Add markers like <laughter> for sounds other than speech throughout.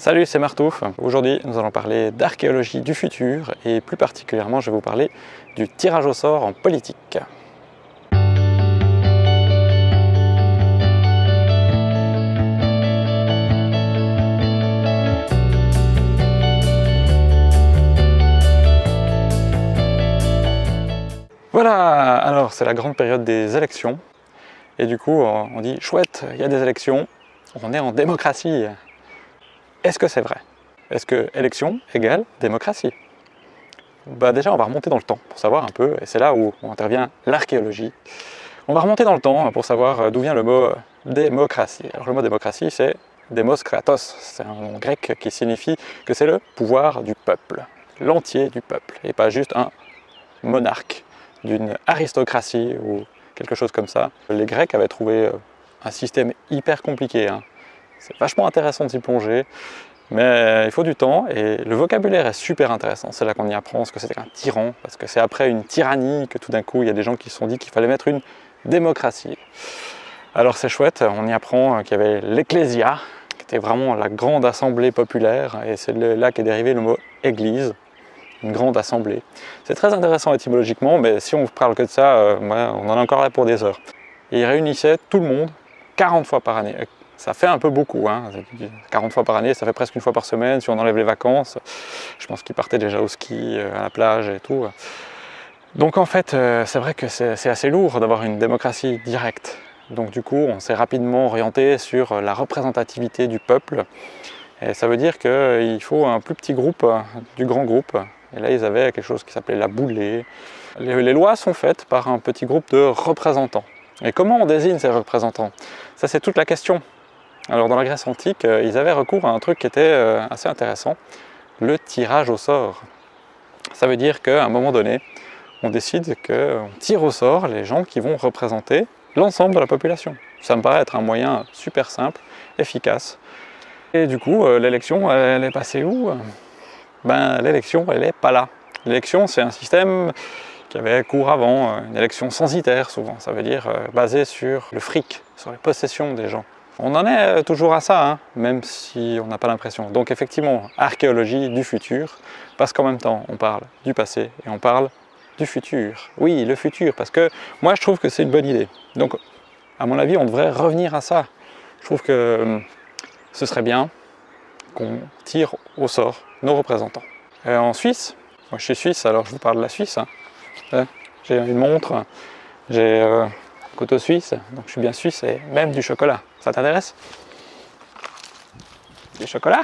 Salut, c'est Martouf. Aujourd'hui, nous allons parler d'archéologie du futur et plus particulièrement, je vais vous parler du tirage au sort en politique. Voilà, alors c'est la grande période des élections et du coup on dit chouette, il y a des élections, on est en démocratie. Est-ce que c'est vrai? Est-ce que élection égale démocratie? Bah Déjà, on va remonter dans le temps pour savoir un peu, et c'est là où intervient l'archéologie. On va remonter dans le temps pour savoir euh, d'où vient le mot euh, démocratie. Alors le mot démocratie, c'est demos kratos, c'est un nom grec qui signifie que c'est le pouvoir du peuple, l'entier du peuple, et pas juste un monarque d'une aristocratie ou quelque chose comme ça. Les Grecs avaient trouvé euh, un système hyper compliqué, hein. C'est vachement intéressant de s'y plonger, mais il faut du temps et le vocabulaire est super intéressant. C'est là qu'on y apprend ce que c'est un tyran, parce que c'est après une tyrannie que tout d'un coup il y a des gens qui se sont dit qu'il fallait mettre une démocratie. Alors c'est chouette, on y apprend qu'il y avait l'ecclésia, qui était vraiment la grande assemblée populaire, et c'est là qu'est dérivé le mot église, une grande assemblée. C'est très intéressant étymologiquement, mais si on vous parle que de ça, euh, on en a encore là pour des heures. Et il réunissait tout le monde 40 fois par année. Ça fait un peu beaucoup, hein. 40 fois par année, ça fait presque une fois par semaine, si on enlève les vacances. Je pense qu'ils partaient déjà au ski, euh, à la plage et tout. Donc en fait, euh, c'est vrai que c'est assez lourd d'avoir une démocratie directe. Donc du coup, on s'est rapidement orienté sur la représentativité du peuple. Et ça veut dire qu'il faut un plus petit groupe du grand groupe. Et là, ils avaient quelque chose qui s'appelait la boulée. Les lois sont faites par un petit groupe de représentants. Et comment on désigne ces représentants? Ça, c'est toute la question. Alors dans la Grèce antique, euh, ils avaient recours à un truc qui était euh, assez intéressant, le tirage au sort. Ça veut dire qu'à un moment donné, on décide qu'on tire au sort les gens qui vont représenter l'ensemble de la population. Ça me paraît être un moyen super simple, efficace. Et du coup, euh, l'élection, elle est passée où? Ben, l'élection, elle n'est pas là. L'élection, c'est un système qui avait cours avant, une élection censitaire souvent, ça veut dire basée sur le fric, sur les possessions des gens. On en est toujours à ça, hein, même si on n'a pas l'impression. Donc effectivement, archéologie du futur, parce qu'en même temps, on parle du passé et on parle du futur. Oui, le futur, parce que moi je trouve que c'est une bonne idée. Donc, à mon avis, on devrait revenir à ça. Je trouve que hum, ce serait bien qu'on tire au sort nos représentants. en Suisse, moi je suis suisse, alors je vous parle de la Suisse. Hein. J'ai une montre, j'ai euh, suisse, donc je suis bien suisse, et même du chocolat. Ça t'intéresse? Du chocolat?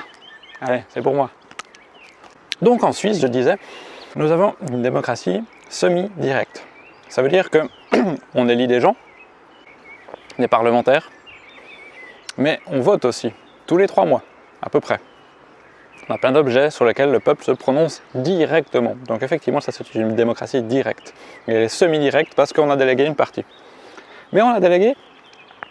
Allez, c'est pour moi. Donc en Suisse, je disais, nous avons une démocratie semi-directe. Ça veut dire que <clears throat> on élit des gens, des parlementaires, mais on vote aussi, tous les trois mois, à peu près. On a plein d'objets sur lesquels le peuple se prononce directement. Donc effectivement, ça c'est une démocratie directe. Elle est semi-directe parce qu'on a délégué une partie. Mais on a délégué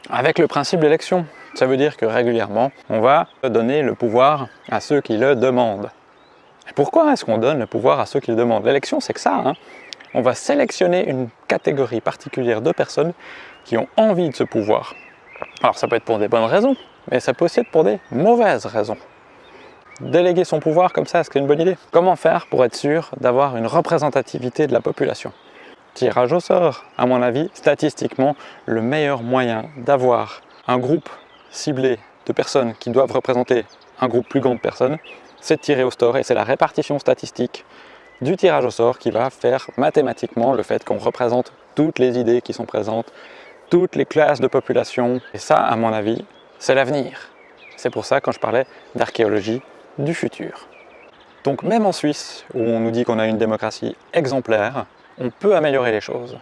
avec le principe d'élection. Ça veut dire que régulièrement, on va donner le pouvoir à ceux qui le demandent. Et pourquoi est-ce qu'on donne le pouvoir à ceux qui le demandent? L'élection, c'est que ça. Hein. on va sélectionner une catégorie particulière de personnes qui ont envie de ce pouvoir. Alors ça peut être pour des bonnes raisons, mais ça peut aussi être pour des mauvaises raisons. Déléguer son pouvoir comme ça, est-ce que c'est une bonne idée? Comment faire pour être sûr d'avoir une représentativité de la population? Tirage au sort. À mon avis, statistiquement, le meilleur moyen d'avoir un groupe ciblé de personnes qui doivent représenter un groupe plus grand de personnes, c'est de tirer au sort et c'est la répartition statistique du tirage au sort qui va faire mathématiquement le fait qu'on représente toutes les idées qui sont présentes, toutes les classes de population. Et ça, à mon avis, c'est l'avenir. C'est pour ça quand je parlais d'archéologie du futur. Donc même en Suisse, où on nous dit qu'on a une démocratie exemplaire, on peut améliorer les choses.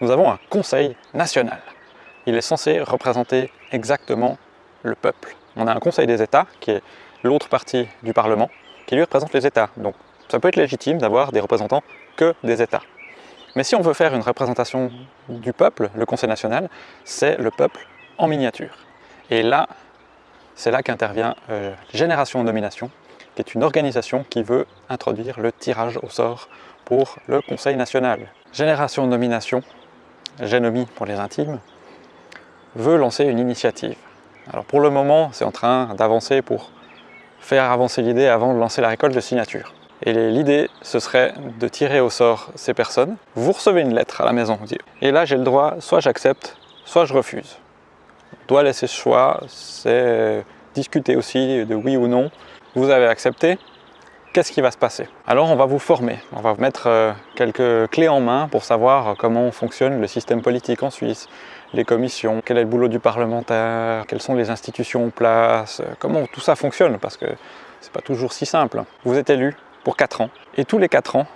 Nous avons un conseil national. Il est censé représenter exactement le peuple. On a un conseil des États, qui est l'autre partie du Parlement, qui lui représente les États. Donc ça peut être légitime d'avoir des représentants que des États. Mais si on veut faire une représentation du peuple, le Conseil national, c'est le peuple en miniature. Et là, c'est là qu'intervient euh, Génération Nomination, qui est une organisation qui veut introduire le tirage au sort pour le Conseil national. Génération Nomination, Génomie pour les intimes, veut lancer une initiative. Alors pour le moment, c'est en train d'avancer pour faire avancer l'idée avant de lancer la récolte de signatures. Et l'idée, ce serait de tirer au sort ces personnes. Vous recevez une lettre à la maison, et là j'ai le droit, soit j'accepte, soit je refuse. Doit laisser ce choix, c'est discuter aussi de oui ou non. Vous avez accepté, qu'est-ce qui va se passer? Alors on va vous former, on va vous mettre euh, quelques clés en main pour savoir comment fonctionne le système politique en Suisse, les commissions, quel est le boulot du parlementaire, quelles sont les institutions en place, comment tout ça fonctionne, parce que c'est pas toujours si simple. Vous êtes élu pour 4 ans, et tous les 4 ans,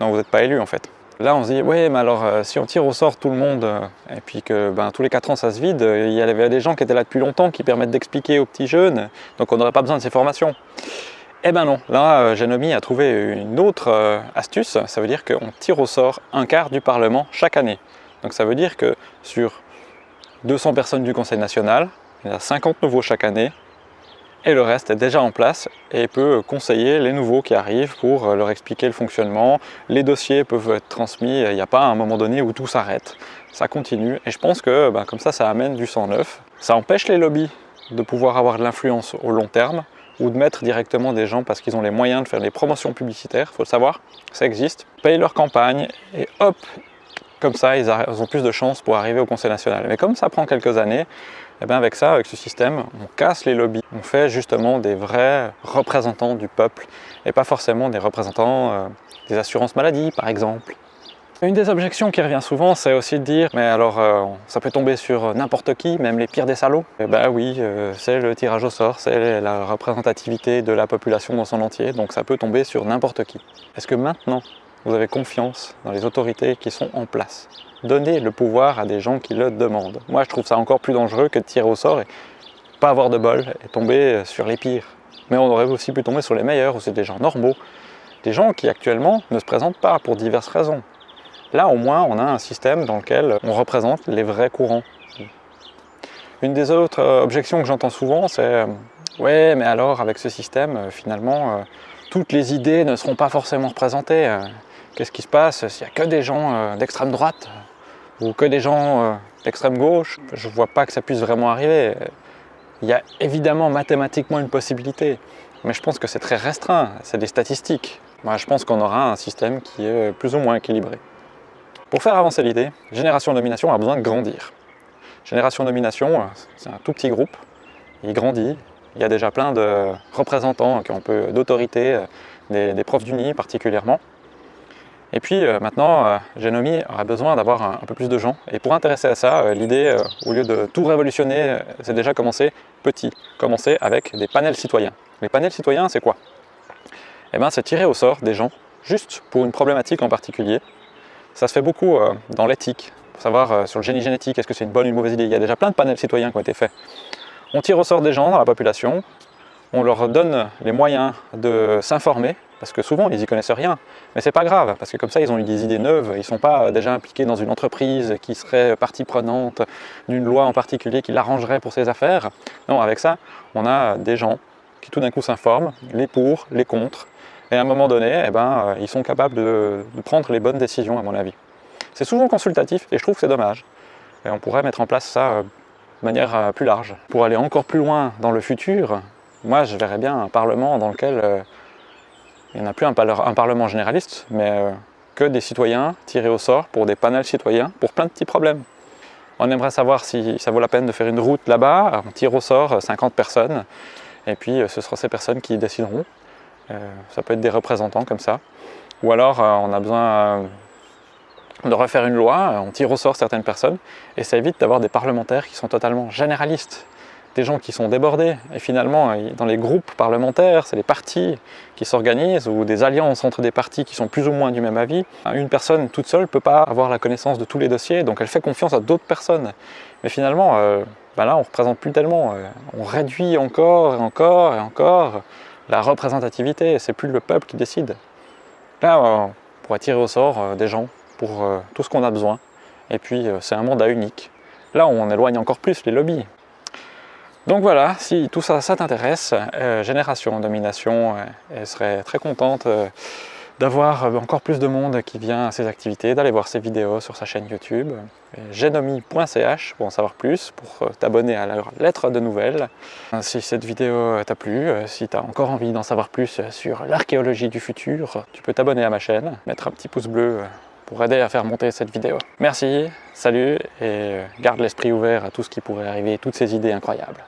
non vous n'êtes pas élu en fait, Là, on se dit, oui, mais alors, euh, si on tire au sort tout le monde, euh, et puis que ben, tous les 4 ans, ça se vide, il y avait des gens qui étaient là depuis longtemps, qui permettent d'expliquer aux petits jeunes, donc on n'aurait pas besoin de ces formations. Eh ben non, là euh, a trouvé une autre euh, astuce, ça veut dire qu'on tire au sort un quart du Parlement chaque année. Donc ça veut dire que sur 200 personnes du Conseil national, il y a 50 nouveaux chaque année, et le reste est déjà en place et peut conseiller les nouveaux qui arrivent pour euh, leur expliquer le fonctionnement. Les dossiers peuvent être transmis, il n'y a pas un moment donné où tout s'arrête, ça continue. Et je pense que ben, comme ça, ça amène du sang neuf. Ça empêche les lobbies de pouvoir avoir de l'influence au long terme, ou de mettre directement des gens parce qu'ils ont les moyens de faire des promotions publicitaires, faut le savoir, ça existe, payent leur campagne et hop, comme ça ils, ont plus de chances pour arriver au Conseil national. Mais comme ça prend quelques années, et eh bien avec ça, avec ce système, on casse les lobbies, on fait justement des vrais représentants du peuple et pas forcément des représentants euh, des assurances maladie par exemple, une des objections qui revient souvent, c'est aussi de dire « mais alors euh, ça peut tomber sur n'importe qui, même les pires des salauds ». Ben oui, euh, c'est le tirage au sort, c'est la représentativité de la population dans son entier, donc ça peut tomber sur n'importe qui. Est-ce que maintenant, vous avez confiance dans les autorités qui sont en place? Donnez le pouvoir à des gens qui le demandent. Moi, je trouve ça encore plus dangereux que de tirer au sort et pas avoir de bol et tomber sur les pires. Mais on aurait aussi pu tomber sur les meilleurs, ou c'est des gens normaux, des gens qui actuellement ne se présentent pas pour diverses raisons. Là, au moins, on a un système dans lequel on représente les vrais courants. Une des autres euh, objections que j'entends souvent, c'est euh, Ouais, mais alors, avec ce système, euh, finalement, toutes les idées ne seront pas forcément représentées. Qu'est-ce qui se passe s'il n'y a que des gens d'extrême droite ou que des gens d'extrême gauche? Je ne vois pas que ça puisse vraiment arriver. Il y a évidemment mathématiquement une possibilité, mais je pense que c'est très restreint, c'est des statistiques. Moi, je pense qu'on aura un système qui est plus ou moins équilibré. Pour faire avancer l'idée, Génération Domination a besoin de grandir. Génération Domination, c'est un tout petit groupe, il grandit, il y a déjà plein de représentants qui ont un peu d'autorité, des, profs d'Uni particulièrement. Et puis euh, maintenant, euh, Genomi aura besoin d'avoir un, peu plus de gens. Et pour intéresser à ça, euh, l'idée, au lieu de tout révolutionner, c'est déjà commencer petit. Commencer avec des panels citoyens. Les panels citoyens, c'est quoi? Eh bien, c'est tirer au sort des gens, juste pour une problématique en particulier, ça se fait beaucoup euh, dans l'éthique, pour savoir euh, sur le génie génétique, est-ce que c'est une bonne ou une mauvaise idée? Il y a déjà plein de panels citoyens qui ont été faits. On tire au sort des gens dans la population, on leur donne les moyens de s'informer, parce que souvent ils n'y connaissent rien, mais c'est pas grave, parce que comme ça ils ont eu des idées neuves, ils ne sont pas déjà impliqués dans une entreprise qui serait partie prenante d'une loi en particulier qui l'arrangerait pour ses affaires. Non, avec ça, on a des gens qui tout d'un coup s'informent, les pour, les contre, et à un moment donné, eh ben, euh, ils sont capables de, prendre les bonnes décisions, à mon avis. C'est souvent consultatif, et je trouve que c'est dommage. Et on pourrait mettre en place ça euh, de manière euh, plus large. Pour aller encore plus loin dans le futur, moi je verrais bien un parlement dans lequel il n'y en a plus un, parlement généraliste, mais que des citoyens tirés au sort pour des panels citoyens pour plein de petits problèmes. On aimerait savoir si ça vaut la peine de faire une route là-bas, on tire au sort 50 personnes, et puis ce sera ces personnes qui décideront. Euh, ça peut être des représentants comme ça. Ou alors euh, on a besoin euh, de refaire une loi, on tire au sort certaines personnes, et ça évite d'avoir des parlementaires qui sont totalement généralistes, des gens qui sont débordés. Et finalement, dans les groupes parlementaires, c'est les partis qui s'organisent, ou des alliances entre des partis qui sont plus ou moins du même avis. Une personne toute seule ne peut pas avoir la connaissance de tous les dossiers, donc elle fait confiance à d'autres personnes. Mais finalement, ben là, on ne représente plus tellement. On réduit encore et encore et encore la représentativité, c'est plus le peuple qui décide. Là, on pourrait tirer au sort euh, des gens pour euh, tout ce qu'on a besoin. Et puis, euh, c'est un mandat unique. Là, on éloigne encore plus les lobbies. Donc voilà, si tout ça, ça t'intéresse, Génération Domination, elle serait très contente d'avoir encore plus de monde qui vient à ses activités, d'aller voir ses vidéos sur sa chaîne YouTube. genomi.ch pour en savoir plus, pour t'abonner à leur lettre de nouvelles. Si cette vidéo t'a plu, si tu as encore envie d'en savoir plus sur l'archéologie du futur, tu peux t'abonner à ma chaîne, mettre un petit pouce bleu pour aider à faire monter cette vidéo. Merci, salut et garde l'esprit ouvert à tout ce qui pourrait arriver, toutes ces idées incroyables.